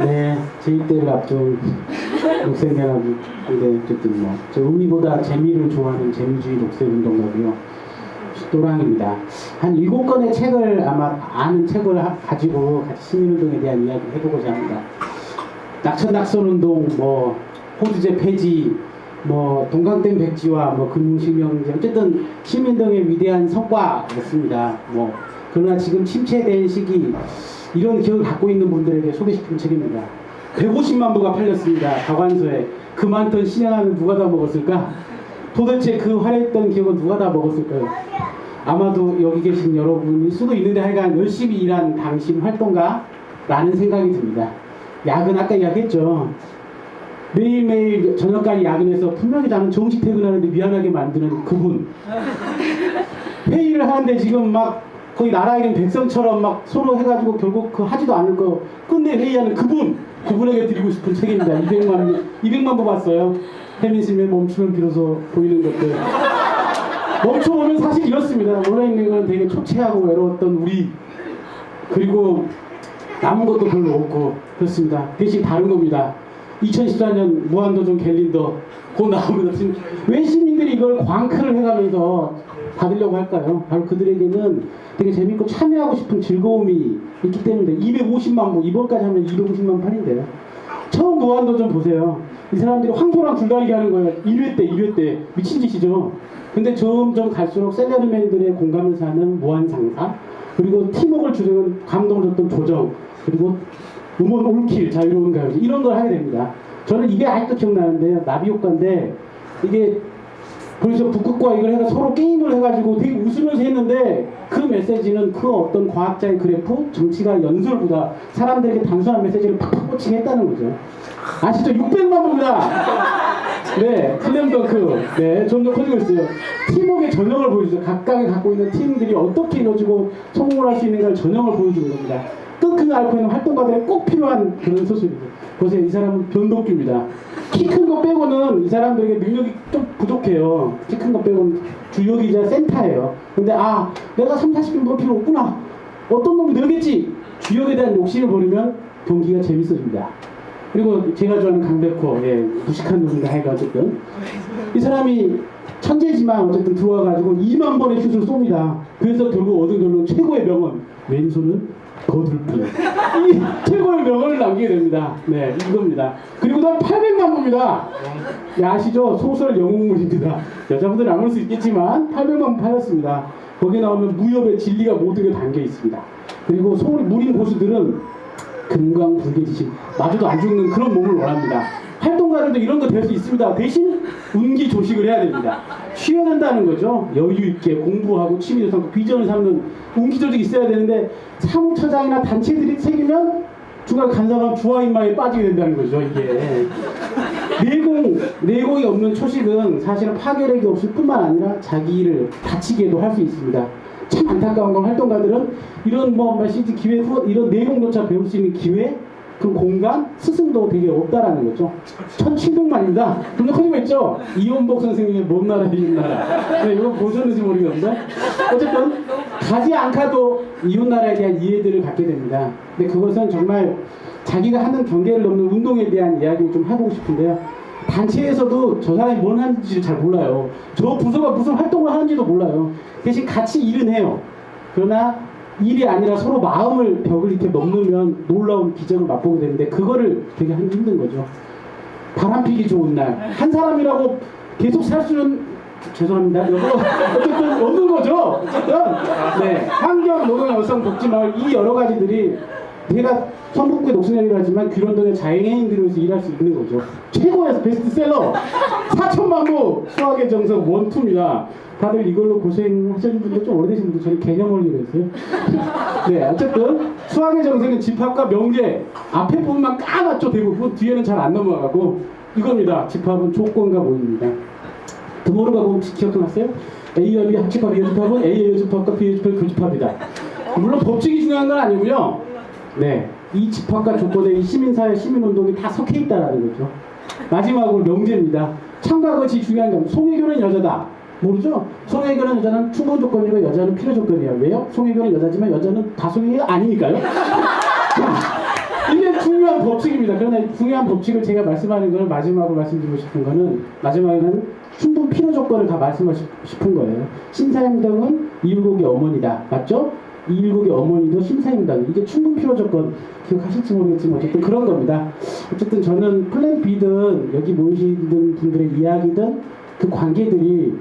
네, 제2대를 앞둔 녹색연합인데 어쨌든 뭐, 저 의미보다 재미를 좋아하는 재미주의 녹색운동가고요. 또랑입니다. 한 일곱 권의 책을 아마 아는 책을 하- 가지고 같이 시민운동에 대한 이야기 해보고자 합니다. 낙천낙선운동, 뭐 호주제 폐지, 뭐 동강댐 백지화, 뭐 금융실명제 어쨌든 시민운동의 위대한 성과였습니다. 뭐 그러나 지금 침체된 시기 이런 기억을 갖고 있는 분들에게 소개시키는 책입니다. 150만 부가 팔렸습니다. 가관서에 그 많던 신양하면 누가 다 먹었을까? 도대체 그 화려했던 기억은 누가 다 먹었을까요? 아마도 여기 계신 여러분일 수도 있는데 하여간 열심히 일한 당신 활동가 라는 생각이 듭니다. 야근 아까 이야기했죠. 매일매일 저녁까지 야근해서 분명히 나는 정시 퇴근하는데 미안하게 만드는 그분. 회의를 하는데 지금 막 거의 나라 이름 백성처럼 막 서로 해가지고 결국 그 하지도 않을 거 끝내 회의하는 그분. 그분에게 드리고 싶은 책입니다. 200만, 200만 부 봤어요. 혜민심에 멈추면 비로소 보이는 것들. 멈춰보면 사실 이렇습니다. 원래 있는 건 되게 초췌하고 외로웠던 우리. 그리고 남은 것도 별로 없고 그렇습니다. 대신 다른 겁니다. 2014년 무한도전 갤린더 곧 나옵니다. 지금 왜 시민들이 이걸 광크를 해가면서 받으려고 할까요? 바로 그들에게는 되게 재밌고 참여하고 싶은 즐거움이 있기 때문에 250만 부 이번까지 하면 250만 판인데요. 처음 무한도전 보세요. 이 사람들이 황소랑 줄다리기 하는 거예요. 1회 때, 2회 때. 미친 짓이죠. 근데 점점 갈수록 셀러리맨들의 공감을 사는 무한상사, 그리고 팀워크를 주는 감동을 줬던 조정, 그리고 음원 올킬, 자유로운 가요제, 이런 걸 하게 됩니다. 저는 이게 아직도 기억나는데요. 나비 효과인데, 이게 그래서 북극과 이걸 해서 서로 게임을 해가지고 되게 웃으면서 했는데 그 메시지는 그 어떤 과학자의 그래프, 정치가 연설보다 사람들에게 단순한 메시지를 팍팍 꽂히게 했다는 거죠. 아시죠? 600만 부입니다. 네, 슬램덩크. 네, 점점 커지고 있어요. 팀워크의 전형을 보여주죠. 각각이 갖고 있는 팀들이 어떻게 이루어지고 성공을 할 수 있는가를 전형을 보여주는 겁니다. 끙끙 앓고 있는 활동가들에 꼭 필요한 그런 소설이죠. 보세요, 이 사람은 변덕규입니다. 키 큰 거 빼고는 이 사람들에게 능력이 좀 부족해요. 키 큰 거 빼고는 주역이자 센터예요. 근데 아, 내가 3, 40분 볼 필요 없구나. 어떤 놈이 늘겠지. 주역에 대한 욕심을 버리면 경기가 재밌어집니다. 그리고 제가 좋아하는 강백호, 예, 무식한 놈인가 해가 어쨌든 이 사람이 천재지만 어쨌든 들어와가지고 2만 번의 슛을 쏩니다. 그래서 결국 얻은 결론 최고의 명언 왼손은 거들뿐 이 최고의 명언을 남기게 됩니다. 네, 이겁니다. 그리고 난 800만 부입니다. 예, 아시죠? 소설 영웅물입니다. 여자분들은 안 볼 수 있겠지만 800만 부 팔렸습니다. 거기에 나오면 무협의 진리가 모든 게 담겨 있습니다. 그리고 소울 무림 고수들은 금강 불개지신 마주도 안 죽는 그런 몸을 원합니다. 활동가들도 이런 거 될 수 있습니다. 대신 운기 조식을 해야 됩니다. 쉬어야 된다는 거죠. 여유 있게 공부하고 취미를 삼고 비전을 삼는 운기 조직이 있어야 되는데 사무처장이나 단체들이 생기면 중간 간사람 주화인마에 빠지게 된다는 거죠. 이게 내공 내공이 없는 초식은 사실은 파괴력이 없을 뿐만 아니라 자기 일을 다치게도 할 수 있습니다. 참 안타까운 건 활동가들은 이런 뭐 메시지 기회 후 이런 내용조차 배울 수 있는 기회 그 공간 스승도 되게 없다라는 거죠. 1700만입니다. 근데 커지고 있죠? 이원복 선생님의 먼 나라 이웃 나라. 네, 이거 보셨는지 모르겠는데 어쨌든 가지 않고도 이웃 나라에 대한 이해들을 갖게 됩니다. 근데 그것은 정말 자기가 하는 경계를 넘는 운동에 대한 이야기를 좀 해보고 싶은데요. 단체에서도 저 사람이 뭘 하는지 잘 몰라요. 저 부서가 무슨 활동을 하는지도 몰라요. 대신 같이 일은 해요. 그러나 일이 아니라 서로 마음을 벽을 이렇게 넘으면 놀라운 기적을 맛보게 되는데 그거를 되게 하기 힘든 거죠. 바람 피기 좋은 날. 한 사람이라고 계속 살 수는 죄송합니다. 이거 어쨌든 없는 거죠. 어쨌든 네 환경 노동 여성 복지 마을 이 여러 가지들이 제가 성북구의 녹슨이라고 하지만 귀런동의 자연인들로서 일할 수 있는 거죠. 최고의 베스트셀러 4천만 부 수학의 정석 원투입니다. 다들 이걸로 고생하시는 분들 좀 오래되신 분들 저는 개념을 이랬어요. 네, 어쨌든 수학의 정석은 집합과 명제 앞에 부분만 까맣죠 대부분 뒤에는 잘 안 넘어가고 이겁니다. 집합은 조건과 모입니다. 드모르가 보면 기억나세요? A와 B 합집합, B의 집합은 A의 집합과 B의 집합 교집합이다. 물론 법칙이 중요한 건 아니고요. 네, 이 집합과 조건에 이 시민사회, 시민운동이 다 섞여 있다라는 거죠. 마지막으로 명제입니다. 참과 것이 중요한 건 송혜교는 여자다. 모르죠? 송혜교는 여자는 충분 조건이고 여자는 필요 조건이에요. 왜요? 송혜교는 여자지만 여자는 다송이가 아니니까요. 이게 중요한 법칙입니다. 그러나 이 중요한 법칙을 제가 말씀하는 걸 마지막으로 말씀드리고 싶은 거는 마지막에는 충분 필요 조건을 다 말씀하고 싶은 거예요. 신사임당은 이율곡의 어머니다. 맞죠? 이율곡의 어머니도 신사임당. 이게 충분 필요 조건 기억하실지 모르겠지만 어쨌든 그런 겁니다. 어쨌든 저는 플랜 B든 여기 모이시는 분들의 이야기든 그 관계들이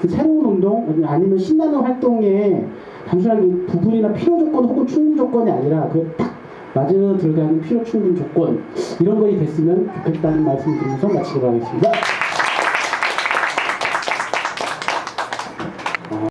그 새로운 운동 아니면 신나는 활동에 단순하게 부분이나 필요 조건 혹은 충분 조건이 아니라 그딱 맞아 들어가는 필요 충분 조건 이런 것이 됐으면 좋겠다는 말씀 드리면서 마치도록 하겠습니다.